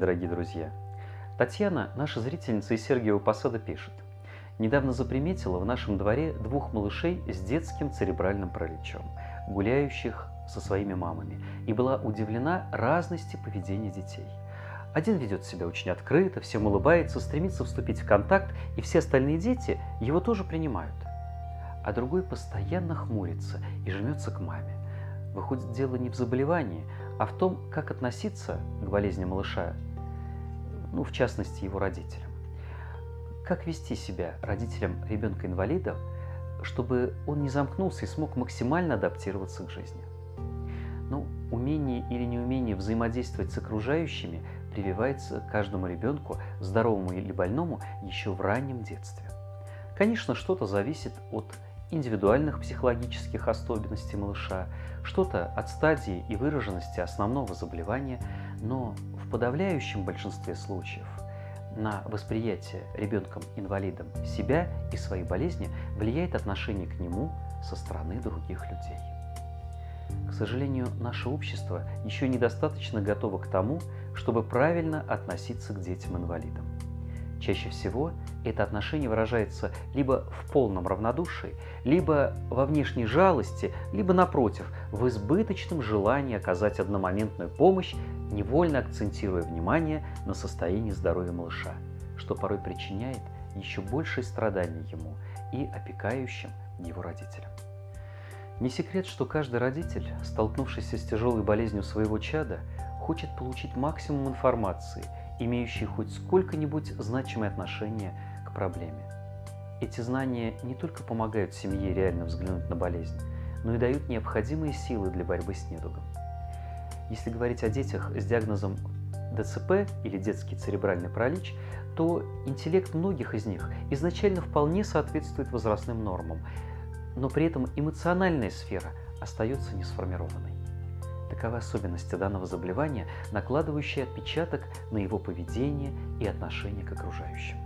дорогие друзья! Татьяна, наша зрительница из Сергиева Посада, пишет. Недавно заприметила в нашем дворе двух малышей с детским церебральным параличом, гуляющих со своими мамами, и была удивлена разности поведения детей. Один ведет себя очень открыто, всем улыбается, стремится вступить в контакт, и все остальные дети его тоже принимают. А другой постоянно хмурится и жмется к маме. Выходит, дело не в заболевании, а в том, как относиться к болезни малыша, ну, в частности, его родителям. Как вести себя родителям ребенка-инвалида, чтобы он не замкнулся и смог максимально адаптироваться к жизни. Ну, умение или неумение взаимодействовать с окружающими прививается каждому ребенку, здоровому или больному, еще в раннем детстве. Конечно, что-то зависит от индивидуальных психологических особенностей малыша, что-то от стадии и выраженности основного заболевания, но в подавляющем большинстве случаев на восприятие ребенком-инвалидом себя и своей болезни влияет отношение к нему со стороны других людей. К сожалению, наше общество еще недостаточно готово к тому, чтобы правильно относиться к детям-инвалидам. Чаще всего это отношение выражается либо в полном равнодушии, либо во внешней жалости, либо, напротив, в избыточном желании оказать одномоментную помощь, невольно акцентируя внимание на состоянии здоровья малыша, что порой причиняет еще большие страдания ему и опекающим его родителям. Не секрет, что каждый родитель, столкнувшийся с тяжелой болезнью своего чада, хочет получить максимум информации – имеющие хоть сколько-нибудь значимое отношение к проблеме. Эти знания не только помогают семье реально взглянуть на болезнь, но и дают необходимые силы для борьбы с недугом. Если говорить о детях с диагнозом ДЦП или детский церебральный паралич, то интеллект многих из них изначально вполне соответствует возрастным нормам, но при этом эмоциональная сфера остается не сформированной. Таковы особенности данного заболевания, накладывающие отпечаток на его поведение и отношение к окружающим.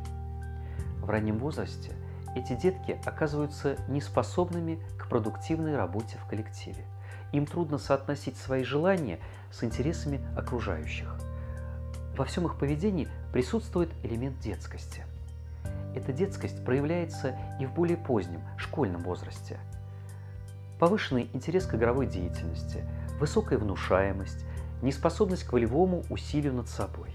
В раннем возрасте эти детки оказываются неспособными к продуктивной работе в коллективе. Им трудно соотносить свои желания с интересами окружающих. Во всем их поведении присутствует элемент детскости. Эта детскость проявляется и в более позднем, школьном возрасте. Повышенный интерес к игровой деятельности – высокая внушаемость, неспособность к волевому усилию над собой.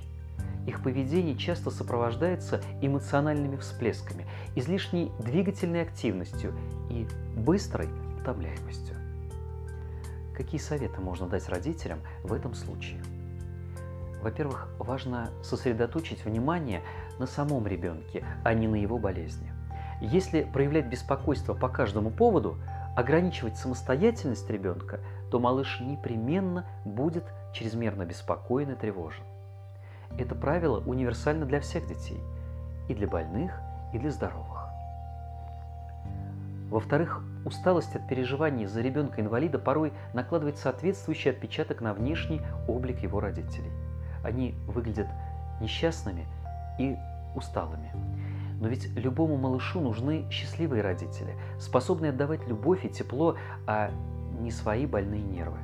Их поведение часто сопровождается эмоциональными всплесками, излишней двигательной активностью и быстрой утомляемостью. Какие советы можно дать родителям в этом случае? Во-первых, важно сосредоточить внимание на самом ребенке, а не на его болезни. Если проявлять беспокойство по каждому поводу, ограничивать самостоятельность ребенка, то малыш непременно будет чрезмерно беспокоен и тревожен. Это правило универсально для всех детей, и для больных, и для здоровых. Во-вторых, усталость от переживаний за ребенка-инвалида порой накладывает соответствующий отпечаток на внешний облик его родителей. Они выглядят несчастными и усталыми. Но ведь любому малышу нужны счастливые родители, способные отдавать любовь и тепло, а не свои больные нервы.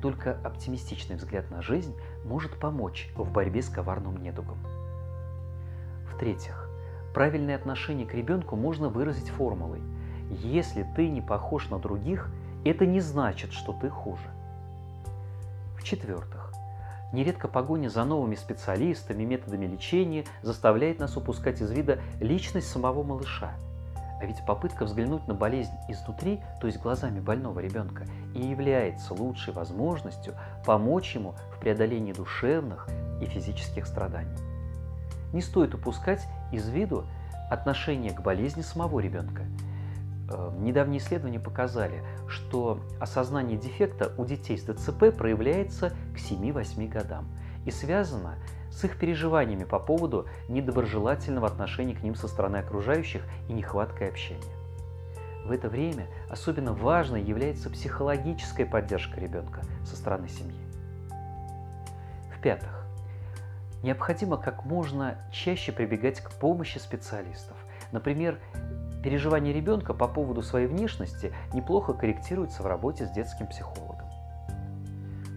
Только оптимистичный взгляд на жизнь может помочь в борьбе с коварным недугом. В-третьих, правильное отношение к ребенку можно выразить формулой «Если ты не похож на других, это не значит, что ты хуже». В-четвертых, нередко погоня за новыми специалистами, методами лечения заставляет нас упускать из вида личность самого малыша – а ведь попытка взглянуть на болезнь изнутри, то есть глазами больного ребенка, и является лучшей возможностью помочь ему в преодолении душевных и физических страданий. Не стоит упускать из виду отношение к болезни самого ребенка. Э, недавние исследования показали, что осознание дефекта у детей с ДЦП проявляется к 7-8 годам и связано с их переживаниями по поводу недоброжелательного отношения к ним со стороны окружающих и нехваткой общения. В это время особенно важной является психологическая поддержка ребенка со стороны семьи. В-пятых, необходимо как можно чаще прибегать к помощи специалистов. Например, переживания ребенка по поводу своей внешности неплохо корректируются в работе с детским психологом.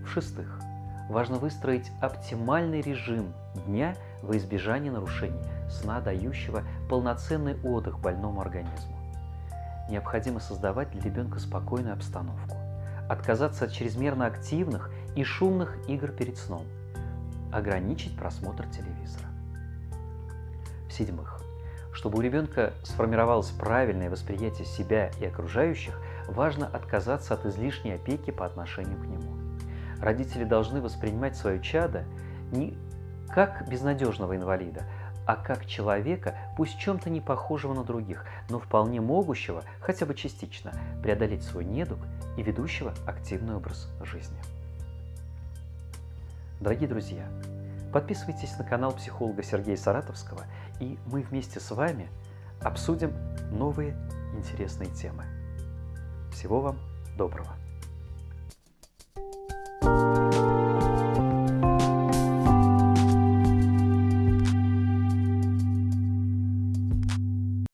В-шестых, важно выстроить оптимальный режим дня во избежание нарушений сна, дающего полноценный отдых больному организму. Необходимо создавать для ребенка спокойную обстановку, отказаться от чрезмерно активных и шумных игр перед сном, ограничить просмотр телевизора. В-седьмых, чтобы у ребенка сформировалось правильное восприятие себя и окружающих, важно отказаться от излишней опеки по отношению к нему. Родители должны воспринимать свое чадо не как безнадежного инвалида, а как человека, пусть чем-то не похожего на других, но вполне могущего, хотя бы частично, преодолеть свой недуг и ведущего активный образ жизни. Дорогие друзья, подписывайтесь на канал психолога Сергея Саратовского, и мы вместе с вами обсудим новые интересные темы. Всего вам доброго!